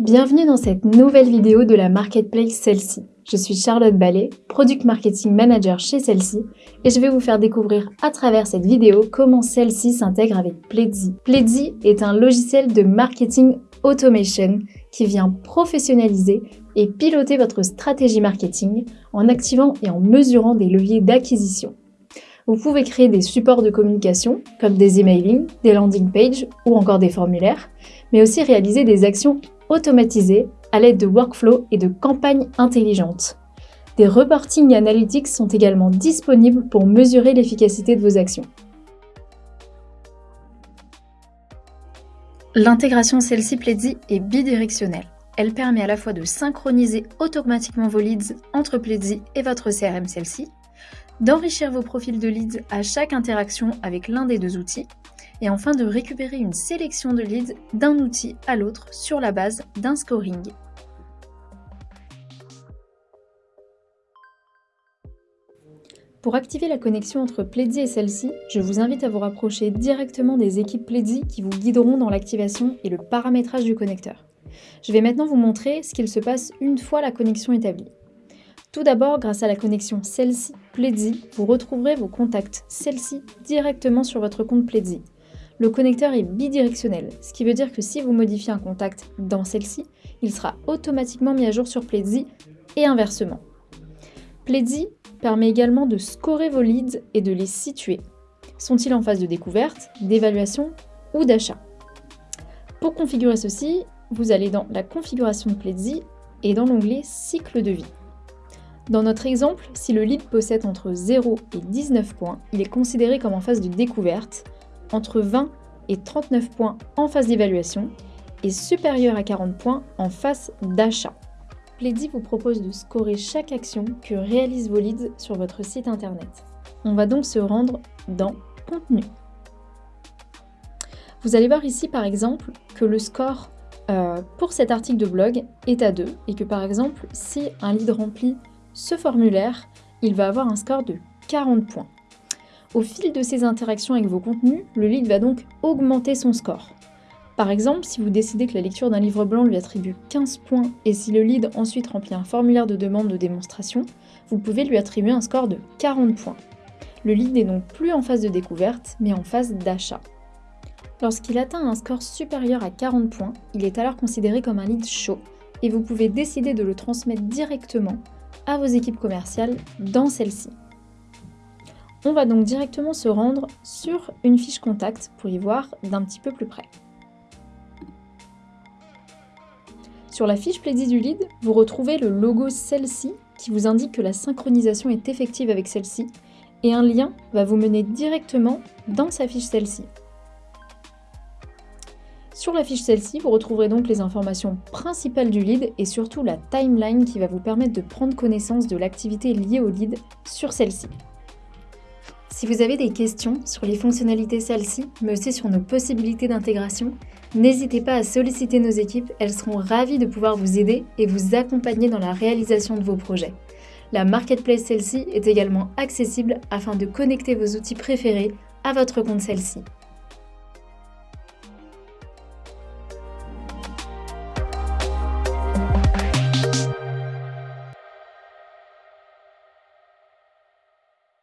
Bienvenue dans cette nouvelle vidéo de la Marketplace Celle-ci. Je suis Charlotte Ballet, Product Marketing Manager chez Celle-ci et je vais vous faire découvrir à travers cette vidéo comment Celle-ci s'intègre avec Pledzi. Pledzi est un logiciel de marketing automation qui vient professionnaliser et piloter votre stratégie marketing en activant et en mesurant des leviers d'acquisition. Vous pouvez créer des supports de communication comme des emailing, des landing pages ou encore des formulaires, mais aussi réaliser des actions automatisées à l'aide de workflows et de campagnes intelligentes. Des reporting analytics sont également disponibles pour mesurer l'efficacité de vos actions. L'intégration celle-ci est bidirectionnelle. Elle permet à la fois de synchroniser automatiquement vos leads entre Pledzi et votre CRM celle-ci, d'enrichir vos profils de leads à chaque interaction avec l'un des deux outils, et enfin de récupérer une sélection de leads d'un outil à l'autre sur la base d'un scoring. Pour activer la connexion entre Pledzi et celle-ci, je vous invite à vous rapprocher directement des équipes Pledzi qui vous guideront dans l'activation et le paramétrage du connecteur. Je vais maintenant vous montrer ce qu'il se passe une fois la connexion établie. Tout d'abord, grâce à la connexion Celle-ci Pledzi, vous retrouverez vos contacts Celle-ci directement sur votre compte Pledzi. Le connecteur est bidirectionnel, ce qui veut dire que si vous modifiez un contact dans celle-ci, il sera automatiquement mis à jour sur Pledzi et inversement. Pledzi permet également de scorer vos leads et de les situer. Sont-ils en phase de découverte, d'évaluation ou d'achat? Pour configurer ceci, vous allez dans la configuration de Pledzi et dans l'onglet cycle de vie. Dans notre exemple, si le lead possède entre 0 et 19 points, il est considéré comme en phase de découverte, entre 20 et 39 points en phase d'évaluation et supérieur à 40 points en phase d'achat. Pledzi vous propose de scorer chaque action que réalisent vos leads sur votre site internet. On va donc se rendre dans Contenu. Vous allez voir ici par exemple que le score euh, pour cet article de blog est à 2 et que par exemple si un lead remplit ce formulaire, il va avoir un score de 40 points. Au fil de ces interactions avec vos contenus, le lead va donc augmenter son score. Par exemple, si vous décidez que la lecture d'un livre blanc lui attribue 15 points et si le lead ensuite remplit un formulaire de demande de démonstration, vous pouvez lui attribuer un score de 40 points. Le lead n'est donc plus en phase de découverte, mais en phase d'achat. Lorsqu'il atteint un score supérieur à 40 points, il est alors considéré comme un lead chaud et vous pouvez décider de le transmettre directement à vos équipes commerciales dans celle-ci. On va donc directement se rendre sur une fiche contact pour y voir d'un petit peu plus près. Sur la fiche Pledzi du lead, vous retrouvez le logo celle-ci qui vous indique que la synchronisation est effective avec celle-ci et un lien va vous mener directement dans sa fiche celle-ci. Sur la fiche celle-ci, vous retrouverez donc les informations principales du lead et surtout la timeline qui va vous permettre de prendre connaissance de l'activité liée au lead sur celle-ci. Si vous avez des questions sur les fonctionnalités celle-ci, mais aussi sur nos possibilités d'intégration, n'hésitez pas à solliciter nos équipes, elles seront ravies de pouvoir vous aider et vous accompagner dans la réalisation de vos projets. La Marketplace celle-ci est également accessible afin de connecter vos outils préférés à votre compte celle-ci.